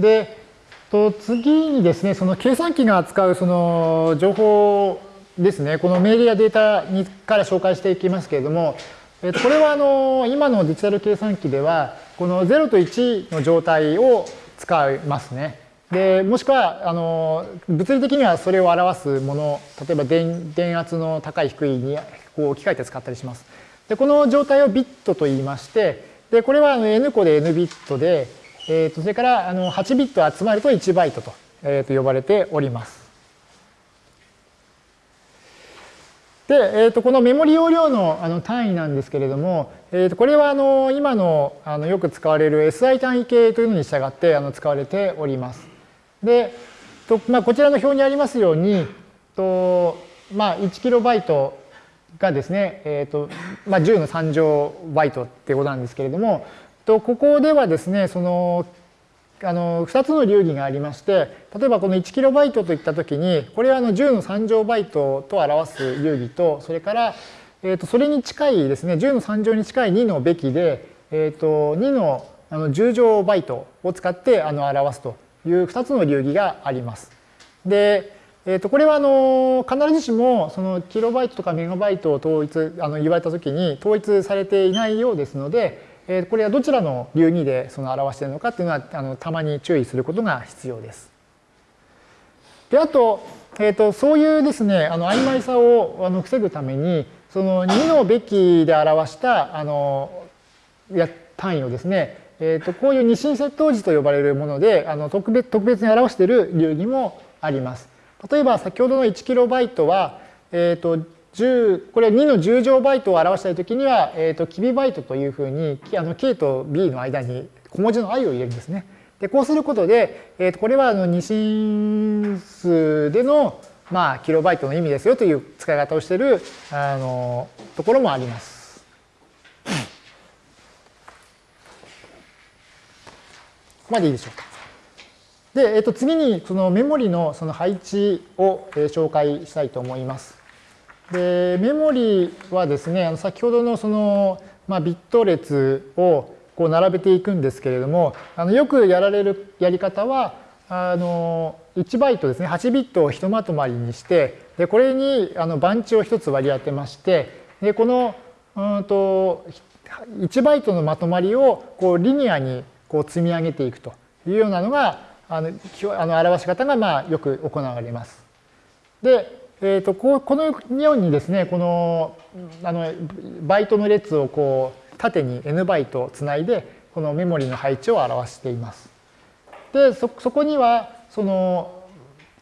で、と次にですね、その計算機が扱うその情報ですね、この命令やデータにから紹介していきますけれども、えっとこれはあの今のデジタル計算機では、この0と1の状態を使いますね。でもしくはあの物理的にはそれを表すもの、例えば電電圧の高い低いにこう置き換えて使ったりします。でこの状態をビットと言いまして、でこれは n 個で n ビットで、えー、とそれからあの8ビット集まると1バイトと,、えー、と呼ばれております。で、えー、とこのメモリ容量のあの単位なんですけれども、えー、とこれはあの今のあのよく使われる SI 単位系というのに従ってあの使われております。で、とまあ、こちらの表にありますように、とまあ、1KB がですね、えーとまあ、10の3乗バイトってことなんですけれども、とここではですね、そのあの2つの流儀がありまして、例えばこの 1KB といったときに、これはあの10の3乗バイトと表す流儀と、それから、えー、とそれに近いですね、10の3乗に近い2のべきで、えー、と2のあの10乗バイトを使ってあの表すという2つの流儀があります。で、えー、とこれはあの必ずしもそのキロバイトとかメガバイトを統一あの言われたときに統一されていないようですので、えー、これはどちらの流儀でその表しているのかっていうのはあのたまに注意することが必要です。であと,、えー、とそういうですねあの曖昧さをあの防ぐためにその2のべきで表したあのや単位をですねえー、とこういう二進接頭時と呼ばれるものであの特別特別に表している流儀もあります。例えば先ほどの 1KB は、えー、と10これ2の10乗バイトを表したいときには、えー、とキビバイトというふうにあの K と B の間に小文字の i を入れるんですね。でこうすることで、えー、とこれはあの二進数での、まあ、キロバイトの意味ですよという使い方をしているあのところもあります。ここまでいいでしょうか。で、えっと、次にそのメモリのその配置を紹介したいと思います。で、メモリはですね、先ほどのその、まあ、ビット列をこう並べていくんですけれども、あのよくやられるやり方は、あの1バイトですね、8ビットをひとまとまりにして、でこれにあの番地を1つ割り当てまして、でこのうんと1バイトのまとまりをこうリニアにこう積み上げていくというようなのがあのあの表し方がまあよく行われます。で、えー、とここのようにですねこのあのバイトの列をこう縦に n バイトつないでこのメモリの配置を表しています。でそこにはその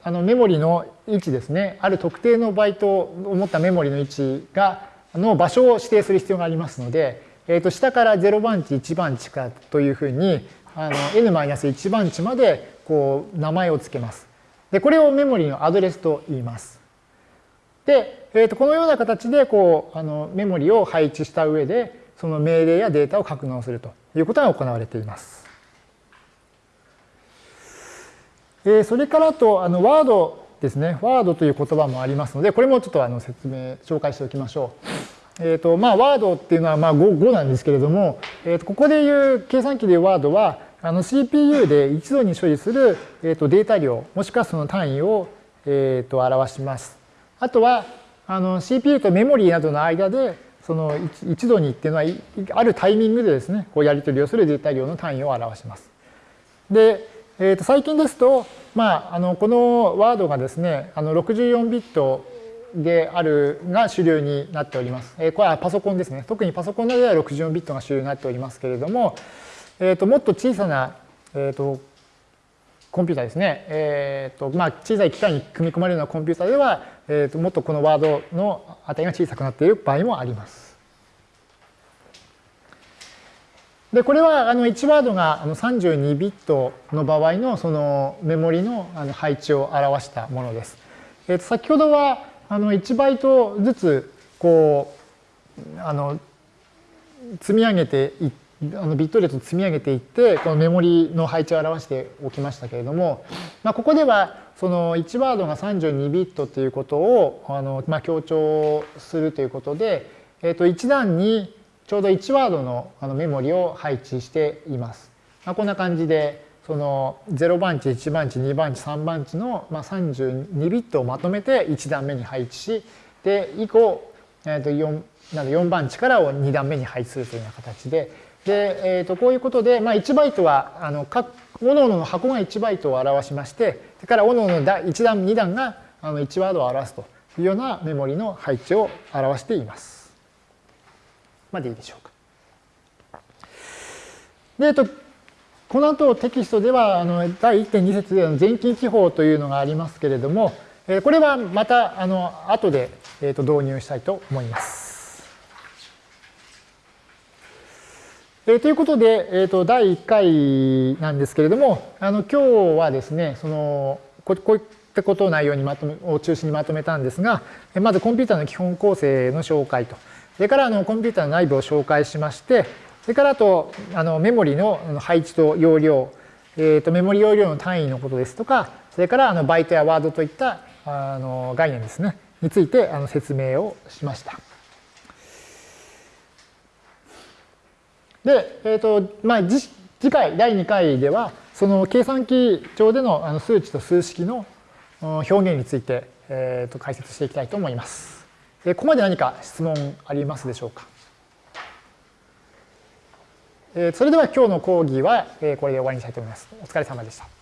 あのメモリの位置ですねある特定のバイトを持ったメモリの位置がの場所を指定する必要がありますので、えー、と下から0番地1番地かというふうにあの n-1 番地までこう名前を付けます。でこれをメモリのアドレスと言います。で、えー、とこのような形でこうあのメモリを配置した上でその命令やデータを格納するということが行われています。えー、それからとあのワードですね。ワードという言葉もありますので、これもちょっとあの説明、紹介しておきましょう。えーとまあ、ワードっていうのはまあ 5, 5なんですけれども、えー、とここでいう計算機でいうワードはあの CPU で一度に処理する、えー、とデータ量もしくはその単位を、えー、と表します。あとはあの CPU とメモリーなどの間でその一度にっていうのはあるタイミングでですねこうやり取りをするデータ量の単位を表します。で、えー、と最近ですと、まあ、あのこのワードがですねあの64ビットであるが主流になっております。えこれはパソコンですね。特にパソコンなどでは64ビットが主流になっておりますけれども、えー、ともっと小さな、えー、とコンピューターですね、えーとまあ、小さい機械に組み込まれるようなコンピューターでは、えー、ともっとこのワードの値が小さくなっている場合もあります。でこれはあの1ワードが32ビットの場合のそのメモリの配置を表したものです。えー、と先ほどはあの1バイトずつこうあの積み上げていってあのビット列を積み上げていってこのメモリの配置を表しておきましたけれども、まあ、ここではその1ワードが32ビットということをあの、まあ、強調するということで、えー、と1段にちょうど1ワードのあのメモリを配置しています。まあ、こんな感じでその0番地、1番地、2番地、3番地の、まあ、32ビットをまとめて1段目に配置し、で、以降、えー、と 4, なの4番地からを2段目に配置するというような形で、で、えー、とこういうことで、まあ、1バイトは、あの各、各々の箱が1バイトを表しまして、それから各々の1段、2段があの1ワードを表すというようなメモリの配置を表しています。までいいでしょうか。で、えっと、この後テキストではあの第1.2節での全近記法というのがありますけれども、これはまたあの後で、えっと導入したいと思います。えということで、えー、と第1回なんですけれども、あの今日はですね、そのこういったことを内容にまとめを中心にまとめたんですが、まずコンピューターの基本構成の紹介と、それからあのコンピューターの内部を紹介しまして、それからあとあのメモリの配置と容量、えー、とメモリ容量の単位のことですとか、それからあのバイトやワードといったあの概念ですね、についてあの説明をしました。で、えーとまあ、次回第2回ではその計算機上でのあの数値と数式の表現について、えー、と解説していきたいと思います。ここまで何か質問ありますでしょうか？それでは今日の講義はこれで終わりにしたいと思います。お疲れ様でした。